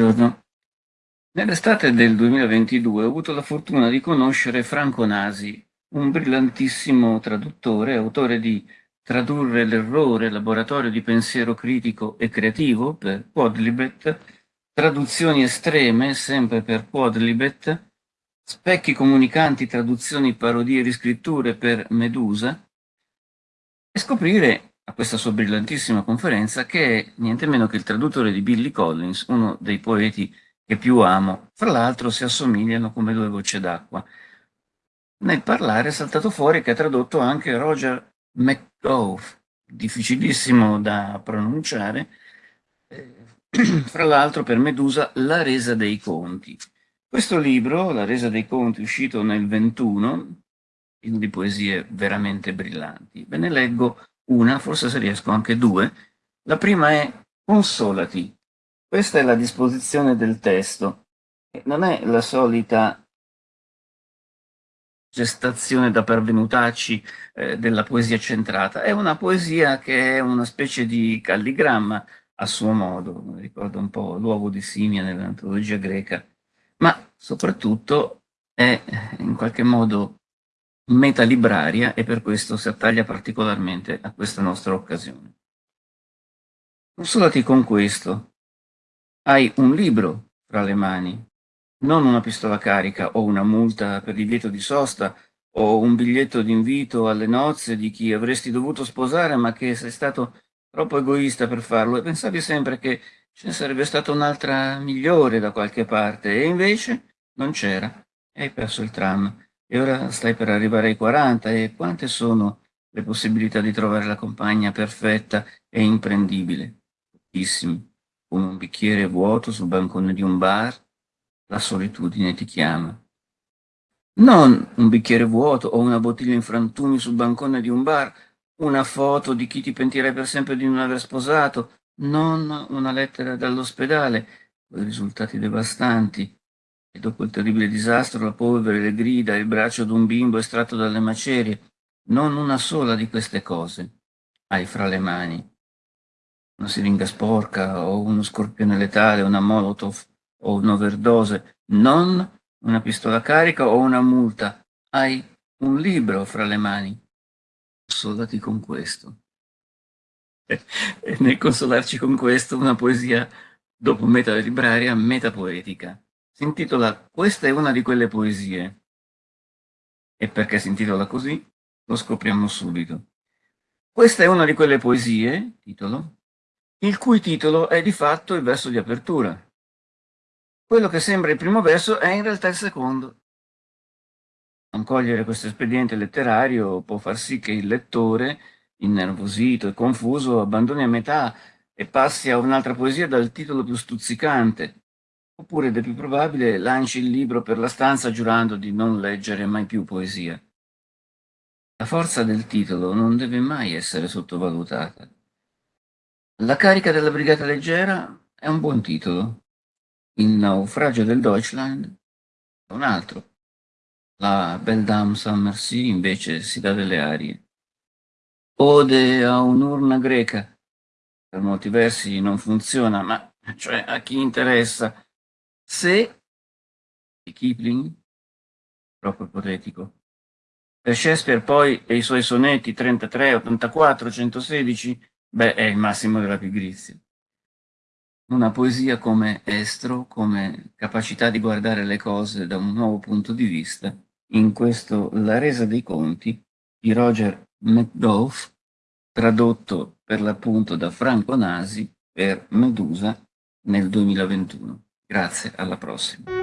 Buongiorno. Nell'estate del 2022 ho avuto la fortuna di conoscere Franco Nasi, un brillantissimo traduttore, autore di Tradurre l'errore, laboratorio di pensiero critico e creativo per Quadlibet, Traduzioni estreme, sempre per Quadlibet, Specchi comunicanti, traduzioni, parodie e riscritture per Medusa, e scoprire a questa sua brillantissima conferenza che è niente meno che il traduttore di Billy Collins, uno dei poeti che più amo. Fra l'altro si assomigliano come due gocce d'acqua. Nel parlare è saltato fuori che ha tradotto anche Roger McGough, difficilissimo da pronunciare, eh, fra l'altro per Medusa La resa dei conti. Questo libro, La resa dei conti, uscito nel 21, pieno di poesie veramente brillanti. Ve ne leggo una, forse se riesco anche due. La prima è consolati. Questa è la disposizione del testo. Non è la solita gestazione da pervenutacci eh, della poesia centrata, è una poesia che è una specie di calligramma a suo modo, ricorda un po' l'uovo di Simia nell'antologia greca, ma soprattutto è in qualche modo metalibraria e per questo si attaglia particolarmente a questa nostra occasione. Consolati con questo. Hai un libro fra le mani, non una pistola carica o una multa per divieto di sosta o un biglietto d'invito alle nozze di chi avresti dovuto sposare ma che sei stato troppo egoista per farlo e pensavi sempre che ce ne sarebbe stata un'altra migliore da qualche parte e invece non c'era e hai perso il tram e ora stai per arrivare ai 40 e quante sono le possibilità di trovare la compagna perfetta e imprendibile? Pochissime. Come un bicchiere vuoto sul bancone di un bar, la solitudine ti chiama. Non un bicchiere vuoto o una bottiglia in frantumi sul bancone di un bar, una foto di chi ti pentirai per sempre di non aver sposato, non una lettera dall'ospedale, con risultati devastanti, e dopo il terribile disastro la polvere, le grida, il braccio d'un bimbo estratto dalle macerie, non una sola di queste cose hai fra le mani. Una siringa sporca o uno scorpione letale, una molotov o un'overdose, non una pistola carica o una multa. Hai un libro fra le mani. Consolati con questo. E nel consolarci con questo, una poesia dopo meta libraria, metapoetica si intitola Questa è una di quelle poesie. E perché si intitola così? Lo scopriamo subito. Questa è una di quelle poesie, titolo, il cui titolo è di fatto il verso di apertura. Quello che sembra il primo verso è in realtà il secondo. Non cogliere questo espediente letterario può far sì che il lettore, innervosito e confuso, abbandoni a metà e passi a un'altra poesia dal titolo più stuzzicante, oppure ed è più probabile lanci il libro per la stanza giurando di non leggere mai più poesia. La forza del titolo non deve mai essere sottovalutata. La carica della brigata leggera è un buon titolo. Il naufragio del Deutschland è un altro. La Belle Dame Saint Merci invece si dà delle arie. Ode a un'urna greca. Per molti versi non funziona, ma cioè a chi interessa se di Kipling, troppo ipotetico. Per Shakespeare poi e i suoi sonetti 33, 84, 116, beh, è il massimo della pigrizia. Una poesia come estro, come capacità di guardare le cose da un nuovo punto di vista, in questo La resa dei conti di Roger McGough, tradotto per l'appunto da Franco Nasi per Medusa nel 2021. Grazie, alla prossima.